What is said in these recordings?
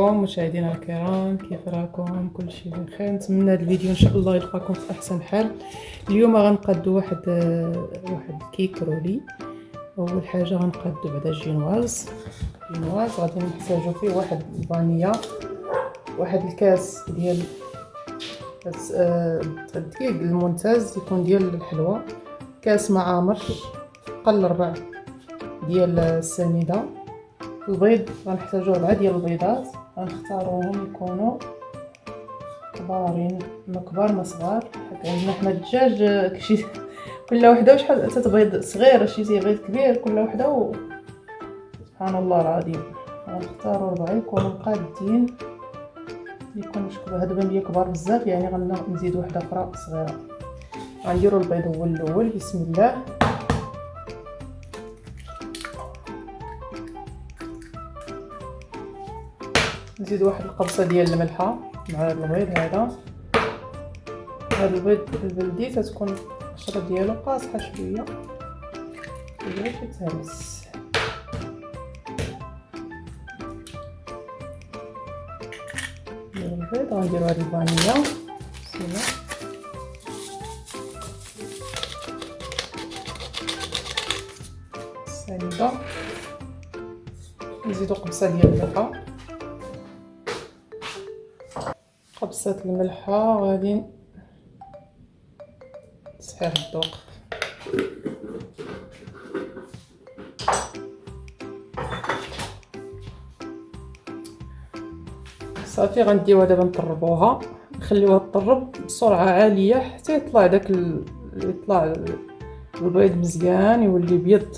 عليكم مشاهدينا الكرام كيف راكم؟ كل شيء بخير. نتمنى هذا الفيديو إن شاء الله يلقاكم في أحسن حال. اليوم غنقادو واحد واحد الكيك roulé. أول حاجة غنقادو بعدا génoise. génoise غادي نحتاجو فيه واحد الفانيا واحد الكاس ديال الدقيق الممتاز يكون ديال الحلوى. كاس معامر قل ربع ديال السنيدة. البيض غنحتاجو ربعة ديال البيضات. غنختاروهم يكونوا كبارين ما كبار ما صغار. حيت عندنا حنا الدجاج كشي كل وحدة وشحال تتبيض صغير شي تيبيض كبير كل وحدة و... سبحان الله العظيم. غنختارو ربعة يكونوا قادين يكونوا شكون هادو بان ليا كبار بزاف يعني غنزيد وحدة أخرى صغيرة. غنديرو البيض هو الأول بسم الله. نزيد واحد القبصة ديال الملحة مع البيض هذا. هذا البيض البلدي تتكون القشره ديالو قاصحة شوية. باش يتهرس البيض غنديرو هاد الفانيلا. الله. السنيده نزيدو قبصة ديال الملحة. قبصة الملحة غادي تصحيح الذوق. صافي غنديوها دابا نطربوها. نخليوها تطرب بسرعة عالية حتى يطلع داك ال... يطلع البيض مزيان يولي بيض.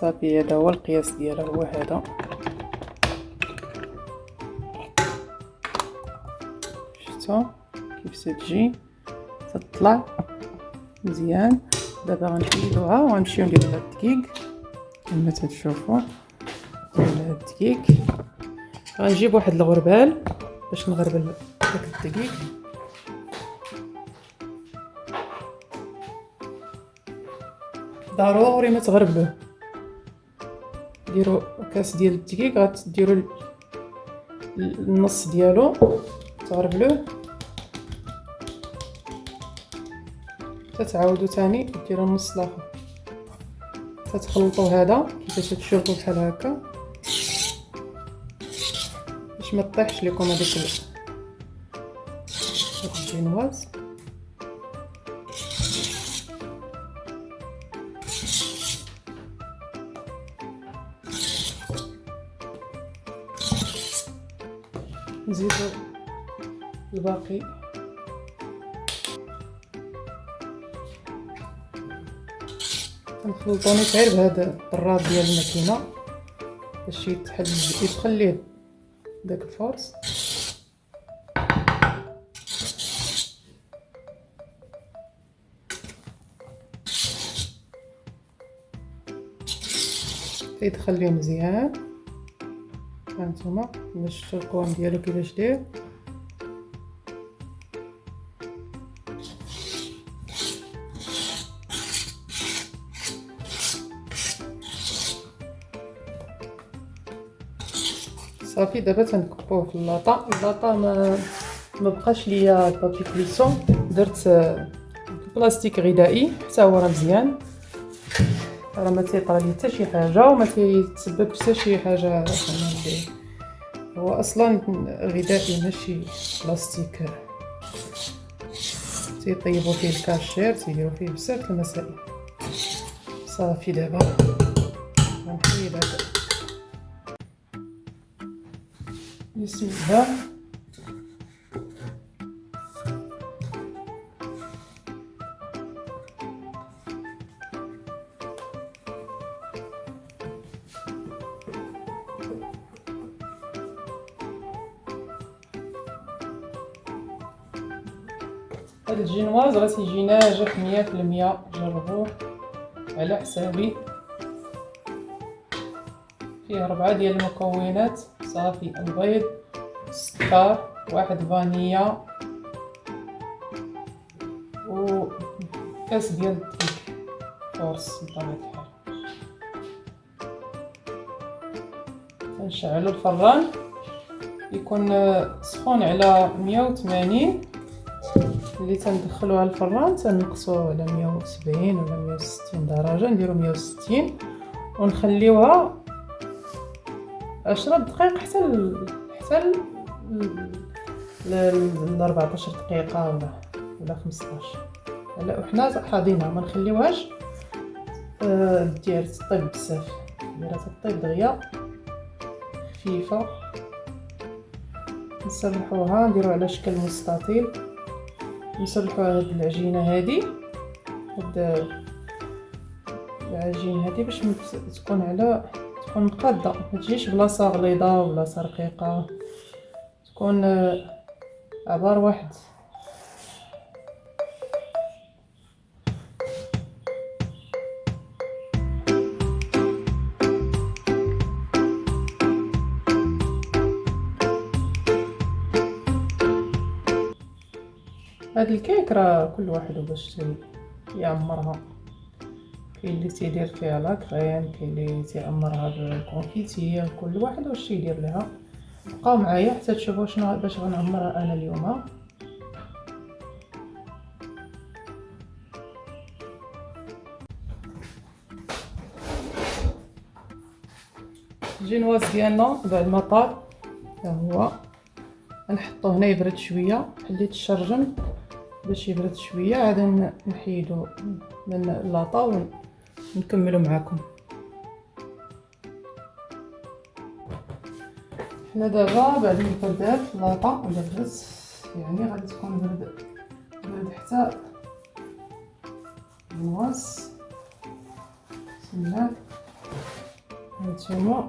صافي هذا هو القياس ديالها هو هذا. شفتو كيف تجي تطلع مزيان. دابا غنحيدوها وغنمشيو نديرو هاد الدقيق. كما تشوفوا ديال هاد الدقيق. غنجيب واحد الغربال باش نغربل داك الدقيق. ضروري ما ديروا كاس ديال الدقيق غتديروا النص ديالو تغربلوه تتعاودوا تاني ديروا النص الآخر. تتخلطوا هذا كيفاش تشوفوا بحال هكا. باش ما تطيحش لكم هذيك الجينواز نزيدو الباقي. نخلطوني غير بهذا الطراد ديال الماكينة باش يتحل يدخل ليه داك الفورس يدخل ليه مزيان. هانتوما باش شفتو القوام ديالو كيفاش داير صافي دابا تنكبوه في اللاطا اللاطا ما ما بقاش ليا بابي كليسون درت بلاستيك غذائي حتى هو راه مزيان راه ما تيطرى لي حتى شي حاجة وما تيتسبب حتى شي حاجة هو أصلا غذائي ماشي بلاستيك. تيطيبوا فيه الكاشير تيديروا فيه بزاف المسائل. صافي دابا. غنحيد هذا. بسم الله هاد الجينواز راه تيجي ناجح مية في المية جربوه على حسابي. فيه ربعة ديال المكونات صافي البيض السكر واحد فانيا و كاس ديال الدقيق force بطبيعة الحال. تنشعلو الفران يكون سخون على مية وثمانين. اللي تندخلوها الفران تنقصوه على مية وسبعين ولا مية وستين درجة نديرو مية وستين ونخليوها عشرة دقائق حتى حتى ل 14 دقيقة ولا ولا 15 هلا وحنا حاضينها ما نخليوهاش آه دير تطيب بزاف. ديرها تطيب دغيا خفيفة. نسرحوها نديرو على شكل مستطيل. نسرحو هاد العجينة هادي هاد العجين هادي باش تكون على تكون مقادة ما تجيش بلاصة غليظة ولا رقيقة. تكون عبار واحد هاد الكيك راه كل واحد باش يعمرها. كاين اللي تيدير فيها la crème كاين اللي تيعمرها بال confiture كل واحد واش يدير لها. بقاو معايا حتى تشوفوا شنو باش غنعمرها أنا اليوم. الجينواز ديالنا بعد ما طاب. ها هو. نحطو هنا يبرد شوية حليت الشرجم. باش يبرد شوية عاد نحيدو من لاطا ونكملو معاكم. حنا دابا بعد ما بردات لاطا ولا برد يعني غادي تكون برد برد حتى النواس بسم الله. هانتوما.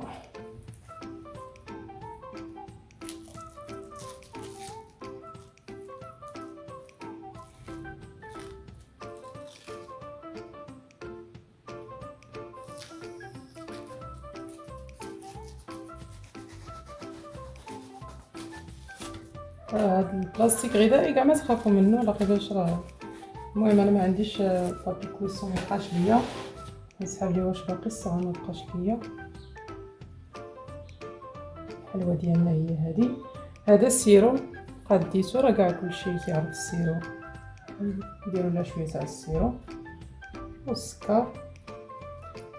هاد البلاستيك غذائي كاع ما تخافوا منه لقيتوش راه المهم أنا ما عنديش بابي كويسون ما بقاش ليا. نسحب ليه واش باقي الصغار ما بقاش ليا. الحلوة ديالنا هي هذه هذا السيرو قديتو راه كاع كلشي كيعرف السيرو نديرو لها شوية تاع السيرو والسكر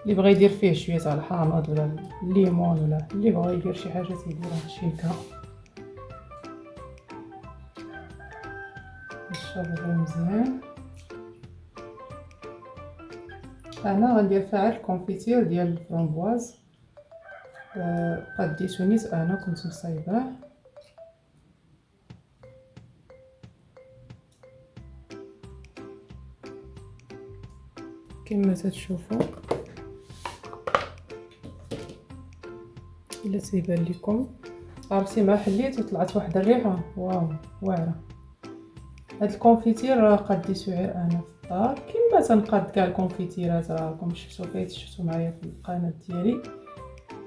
اللي بغى يدير فيه شوية تاع الحامض ولا الليمون ولا اللي بغى يدير شي حاجة تيديرها شيكه نشربو مزيان. أنا غندير فيها ال confiture ديال الفرامبواز آه قديتو نيت أنا كنت مصايباه كما تتشوفوا إلا تيبان لكم. عرفتي ما حليت وطلعت واحد الريحة. واو واعرة. هاد ال confiture راه قديتو غير أنا في الدار. كما تنقاد كاع الكونفيتيرات راكم شفتو فايت شفتو معايا في القناة ديالي.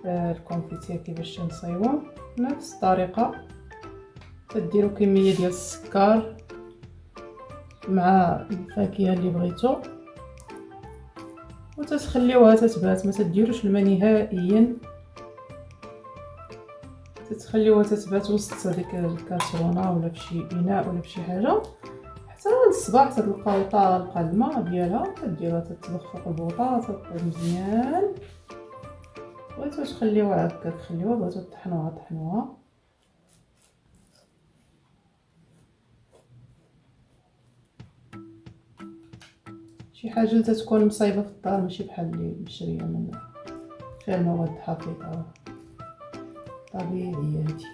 آه ال confiture كيفاش تنصايبو؟ نفس الطريقة. تديروا كمية ديال السكر مع الفاكهة اللي بغيتو. وتتخليوها تتبات ما تديروش الماء نهائيا. تتخليوها تتبات وسط هذيك الكاسرونة ولا فشي إناء ولا فشي حاجة. حتى الصباح تلقاو طالقه الماء ديالها تديروها تطبخ فوق البوطة تطيب مزيان. تخليوها هكا تخليوها بغيتو طحنوها طحنوها شي حاجة اللي تكون مصايبة في الدار ماشي بحال اللي مشريه من فيها المواد حافظه طبيعية حيت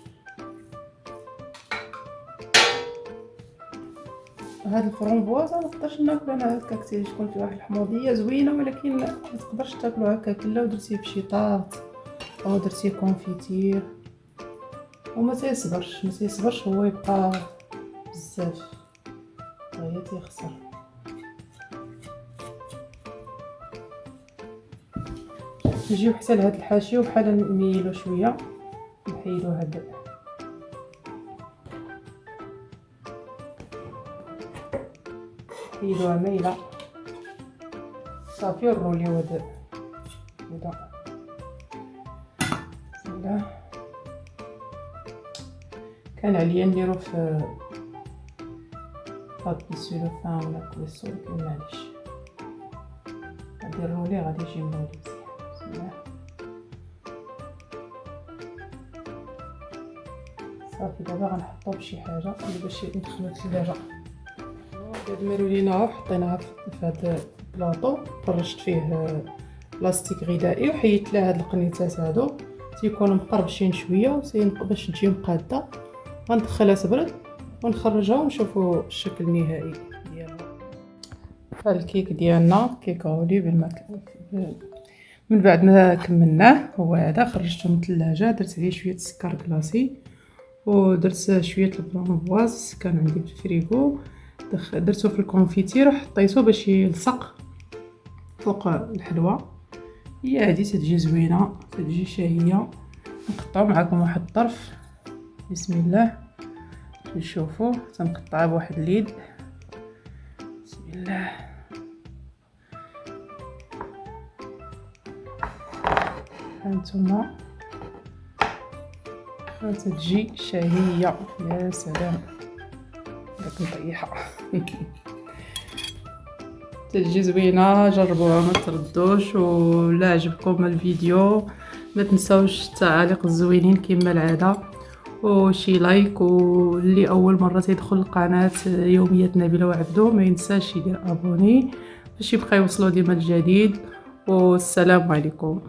هاد ال framboise ما نقدرش ناكلو أنا هكاك تكون فيه واحد الحموضية زوينة ولكن ما تقدرش تاكلو هكاك. الا ودرتيه بشي طاط أو درتيه confiture وما تيصبرش. ما تيصبرش هو يبقى بزاف. دغيا تيخسر. نجيو حتى لهاد الحاشية وبحال نميلو شوية. نحيدو هاد نحيدوها مايله صافي هدا بسم الله كان عليا نديرو في بابي سولوفان ولا كويسو ولكن معليش غادي نرولي غادي يجي مولي بسم الله. صافي دابا غنحطو بشي حاجة باش ندخلو الثلاجه هاد مارولينا حطيناها في هاد البلاطو فرشت فيه بلاستيك غذائي وحيدت لها هاد القنيتات هادو. تيكونوا مقربشين شوية باش تجي مقادة. غندخلها تبرد ونخرجها ونشوفوا الشكل النهائي ديالها. الكيك ديالنا كيك roulé بالماك من بعد ما كملناه هو هذا خرجته من الثلاجة درت عليه شوية سكر glacé ودرت شوية البرونفواز كان عندي في الفريغو. درتو في ال confiture وحطيتو باش يلصق فوق الحلوى. هي هذه تتجي زوينة تتجي شهية. نقطعو معكم واحد الطرف. بسم الله. نشوفوا تنقطعها بواحد اليد. بسم الله. هانتوما. تتجي شهية. يا سلام. داك نطيحها تجي زوينة جربوها ما تردوش ولا عجبكم الفيديو. ما تنساوش التعاليق الزوينين كما العادة. وشي لايك واللي أول مرة تيدخل القناة يوميات نبيله وعبدو ما ينساش يدير أبوني باش يبقى يوصلو ديما الجديد. والسلام عليكم.